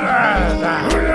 Caralho!